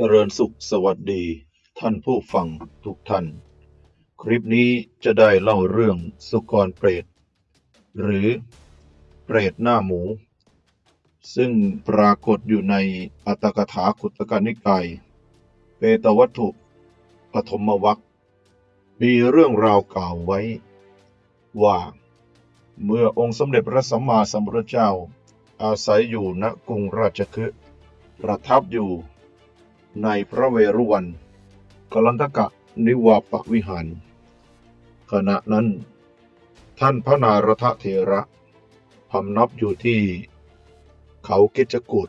เจริญสุขสวัสดี ท่านผู้ฟังทุกท่าน คลิปนี้จะได้เล่าเรื่องสุกรเปรต หรือเปรตหน้าหมู ซึ่งปรากฏอยู่ในอัตถกถาขุตกนิกาย เปตวัตถุปฐมวัคมีเรื่องราวกล่าวไว้ ว่า เมื่อองค์สมเด็จพระสัมมาสัมพุทธเจ้า อาศัยอยู่ณกรุงราชคฤห์ประทับอยู่ ในพระเวรุวันกลันทกะนิวาปวิหาร ขณะนั้น ท่านพระนารทเถระพำนับอยู่ที่เขากิจกูด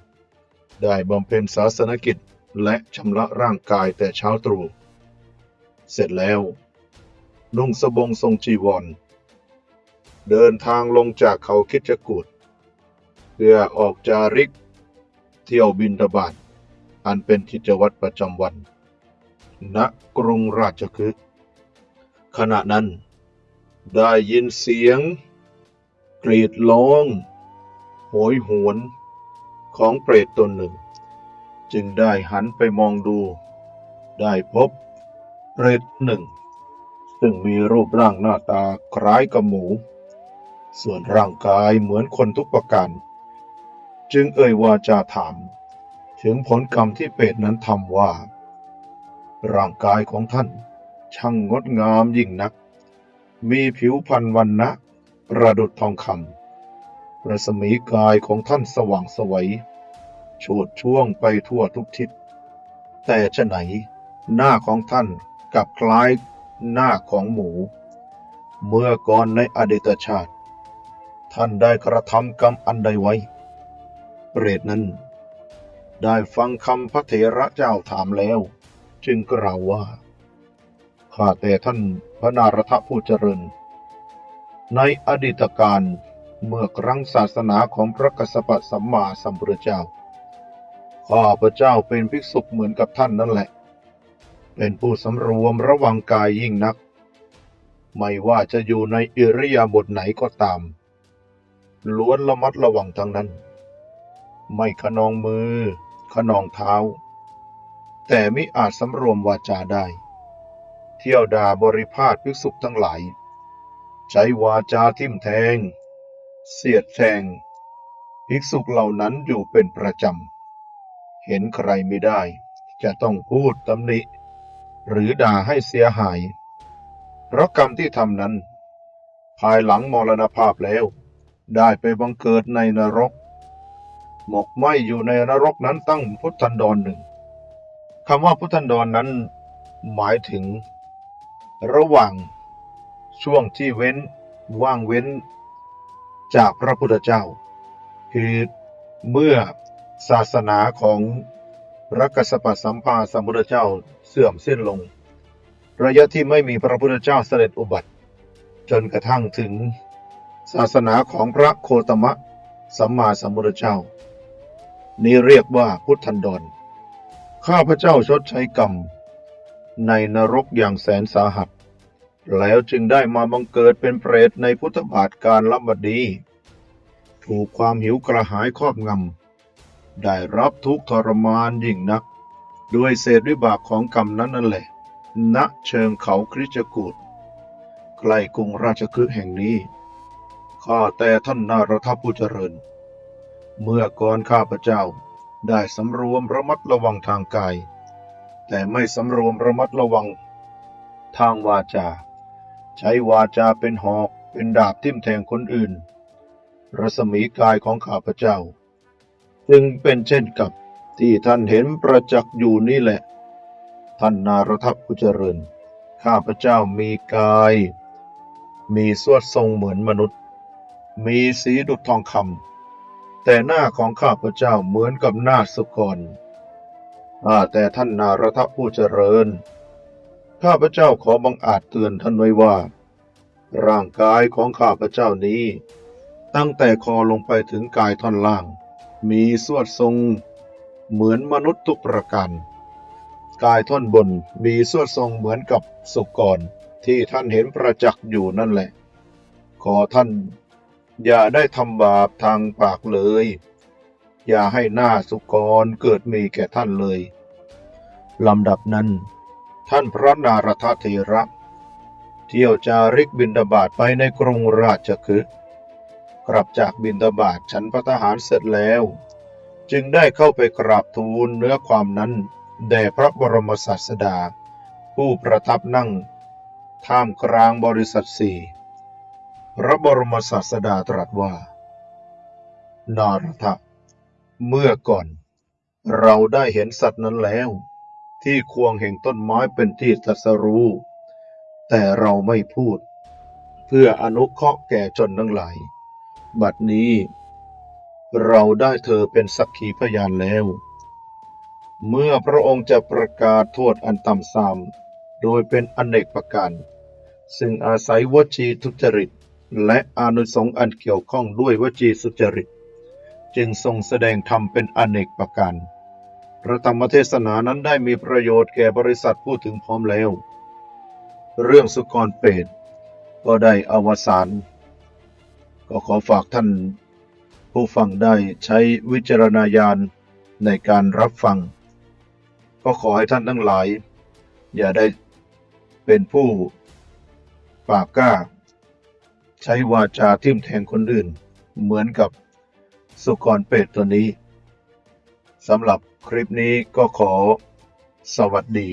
ได้บำเพ็ญศาสนกิจและชำระร่างกายแต่เช้าตรู่เสร็จแล้ว นุ่งสบงทรงจีวร เดินทางลงจากเขาคิจกูดเพื่อออกจาริก เที่ยวบินทบาท อันเป็นกิจวัตรประจำวัน ณกรุงราชคฤห์ขณะนั้น ได้ยินเสียง กรีดร้องโหยหวน ของเปรตตนหนึ่ง จึงได้หันไปมองดู ได้พบเปรตหนึ่ง ซึ่งมีรูปร่างหน้าตาคล้ายกับหมู ส่วนร่างกายเหมือนคนทุกประการ จึงเอ่ยวาจาถาม ถึงผลกรรมที่เปรตนั้นทำว่า ร่างกายของท่าน ช่างงดงามยิ่งนัก มีผิวพรรณวันนะประดุจทองคำปรัศมีกายของท่านสว่างสวยโฉดช่วงไปทั่วทุกทิศ แต่ชะไหน หน้าของท่านกับคล้ายหน้าของหมู เมื่อก่อนในอดีตชาติ ท่านได้กระทำกรรมอันใดไว้ เปรตนั้น ได้ฟังคำพระเถระเจ้าถามแล้ว จึงกล่าวว่า ข้าแต่ท่านพระนารถผู้เจริญ ในอดีตการเมื่อครั้งศาสนาของพระกสปะสัมมาสัมพุทธเจ้า ข้าพระเจ้าเป็นภิกษุเหมือนกับท่านนั่นแหละ เป็นผู้สำรวมระวังกายยิ่งนัก ไม่ว่าจะอยู่ในอิริยาบถไหนก็ตาม ล้วนระมัดระวังทั้งนั้น ไม่ขนองมือ ขนองเท้า แต่ไม่อาจสำรวมวาจาได้ เที่ยวด่าบริพาทภิกษุทั้งหลาย ใช้วาจาทิ่มแทง เสียดแทง ภิกษุเหล่านั้นอยู่เป็นประจำ เห็นใครไม่ได้ จะต้องพูดตำหนิ หรือด่าให้เสียหาย เพราะกรรมที่ทำนั้น ภายหลังมรณภาพแล้ว ได้ไปบังเกิดในนรก หมกไหมอยู่ในนรกนั้นตั้งพุทธันดรหนึ่งคำว่าพุทธันดรนนั้นหมายถึง ระหว่างช่วงที่เว้นว่างเว้น จากพระพุทธเจ้า คือเมื่อศาสนาของพระกัสสปะสัมภาสัมพุทธเจ้าเสื่อมสิ้นลง ระยะที่ไม่มีพระพุทธเจ้าเสด็จอุบัติ จนกระทั่งถึงศาสนาของพระโคตมะสัมมาสัมพุทธเจ้า นี้เรียกว่าพุทธันดร ข้าพเจ้าชดใช้กรรม ในนรกอย่างแสนสาหัส แล้วจึงได้มาบังเกิดเป็นเปรตในพุทธบาทการลำบดี ถูกความหิวกระหายครอบงำ ได้รับทุกทรมานยิ่งนัก ด้วยเศษวิบากของกรรมนั้นนั่นแหละ ณ เชิงเขาคริจกูดใกล้กรุงราชคฤห์แห่งนี้ ข้าแต่ท่านนารทผู้เจริญ เมื่อก่อนข้าพเจ้าได้สำรวมระมัดระวังทางกาย แต่ไม่สำรวมระมัดระวัง ทางวาจา ใช้วาจาเป็นหอกเป็นดาบทิ่มแทงคนอื่น รัศมีกายของข้าพเจ้า จึงเป็นเช่นกับที่ท่านเห็นประจักษ์อยู่นี่แหละ ท่านนารทัพผู้เจริญ ข้าพเจ้ามีกาย มีสวดทรงเหมือนมนุษย์ มีสีดุจทองคำ แต่หน้าของข้าพเจ้าเหมือนกับหน้าสุกรอาแต่ท่านนารทผู้เจริญ ข้าพเจ้าขอบังอาจเตือนท่านไว้ว่า ร่างกายของข้าพเจ้านี้ ตั้งแต่คอลงไปถึงกายท่อนล่าง มีสวดทรง เหมือนมนุษย์ทุกประการกายท่อนบนมีสวดทรงเหมือนกับสุกรที่ท่านเห็นประจักษ์อยู่นั่นแหละ ขอท่าน อย่าได้ทำบาปทางปากเลย อย่าให้หน้าสุกรเกิดมีแก่ท่านเลยลำดับนั้น ท่านพระนารถเถระเที่ยวจาริกบินทบาทไปในกรุงราชคฤห์กลับจากบินทบาทฉันพระทหารเสร็จแล้ว จึงได้เข้าไปกราบทูลเนื้อความนั้นแด่พระบรมศาสดา ผู้ประทับนั่ง ท่ามกลางบริษัทสี่ พระบรมศาสดาตรัสว่า นารถะเมื่อก่อน เราได้เห็นสัตว์นั้นแล้ว ที่ควงแห่งต้นไม้เป็นที่ตรัสรู้ แต่เราไม่พูด เพื่ออนุเคราะห์แก่ชนทั้งหลาย บัดนี้ เราได้เธอเป็นสักขีพยานแล้ว เมื่อพระองค์จะประกาศโทษอันต่ำทรามโดยเป็นอเนกประการซึ่งอาศัยวจีทุจริต และอานุสงส์อันเกี่ยวข้องด้วยวจีสุจริต จึงทรงแสดงธรรมเป็นอเนกประการพระธรรมเทศนานั้นได้มีประโยชน์แก่บริษัทผู้ถึงพร้อมแล้ว เรื่องสุกรเปรตก็ได้อวสานก็ขอฝากท่าน ผู้ฟังได้ใช้วิจารณญาณในการรับฟัง ก็ขอให้ท่านทั้งหลาย อย่าได้เป็นผู้ปากกล้า ใช้วาจาทิ่มแทงคนอื่น เหมือนกับสุกรเปรตตัวนี้สำหรับคลิปนี้ก็ขอสวัสดี